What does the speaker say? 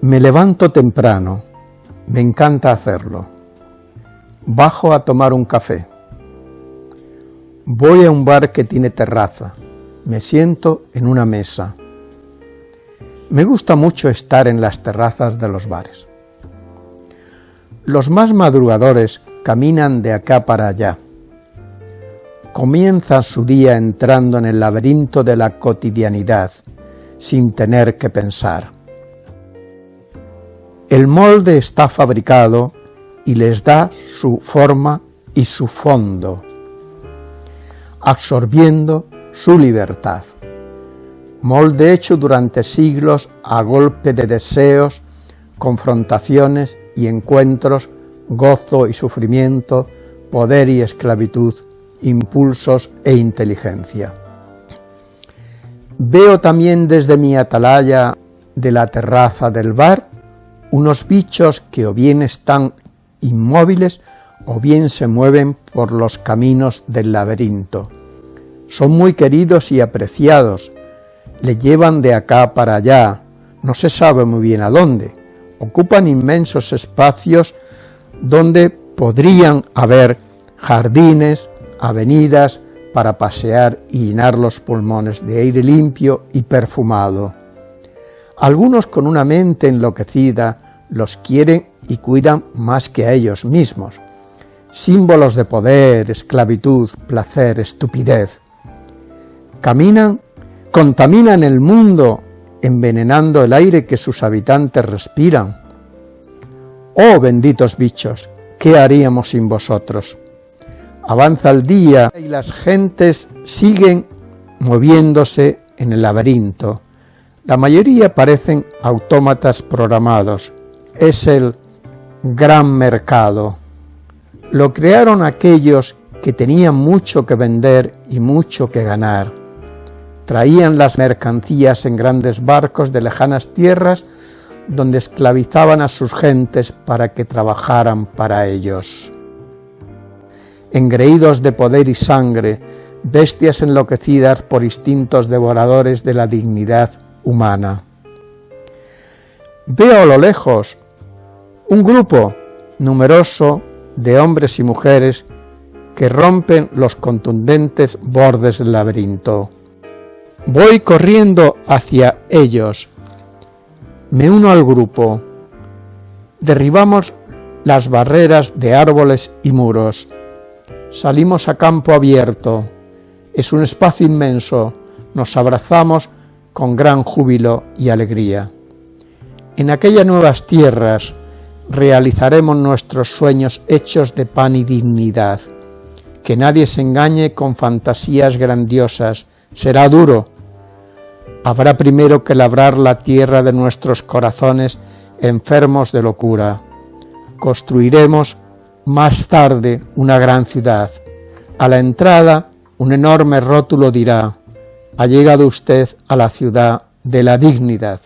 Me levanto temprano, me encanta hacerlo. Bajo a tomar un café. Voy a un bar que tiene terraza, me siento en una mesa. Me gusta mucho estar en las terrazas de los bares. Los más madrugadores caminan de acá para allá. Comienzan su día entrando en el laberinto de la cotidianidad, sin tener que pensar. El molde está fabricado y les da su forma y su fondo, absorbiendo su libertad. Molde hecho durante siglos a golpe de deseos, confrontaciones y encuentros, gozo y sufrimiento, poder y esclavitud, impulsos e inteligencia. Veo también desde mi atalaya de la terraza del bar unos bichos que o bien están inmóviles o bien se mueven por los caminos del laberinto. Son muy queridos y apreciados, le llevan de acá para allá, no se sabe muy bien a dónde, ocupan inmensos espacios donde podrían haber jardines, avenidas para pasear y llenar los pulmones de aire limpio y perfumado. Algunos con una mente enloquecida los quieren y cuidan más que a ellos mismos. Símbolos de poder, esclavitud, placer, estupidez. Caminan, contaminan el mundo, envenenando el aire que sus habitantes respiran. Oh benditos bichos, ¿qué haríamos sin vosotros? Avanza el día y las gentes siguen moviéndose en el laberinto, la mayoría parecen autómatas programados. Es el gran mercado. Lo crearon aquellos que tenían mucho que vender y mucho que ganar. Traían las mercancías en grandes barcos de lejanas tierras donde esclavizaban a sus gentes para que trabajaran para ellos. Engreídos de poder y sangre, bestias enloquecidas por instintos devoradores de la dignidad humana. Veo a lo lejos un grupo numeroso de hombres y mujeres que rompen los contundentes bordes del laberinto. Voy corriendo hacia ellos. Me uno al grupo. Derribamos las barreras de árboles y muros. Salimos a campo abierto. Es un espacio inmenso. Nos abrazamos con gran júbilo y alegría. En aquellas nuevas tierras realizaremos nuestros sueños hechos de pan y dignidad. Que nadie se engañe con fantasías grandiosas, será duro. Habrá primero que labrar la tierra de nuestros corazones enfermos de locura. Construiremos más tarde una gran ciudad. A la entrada un enorme rótulo dirá ha llegado usted a la ciudad de la dignidad.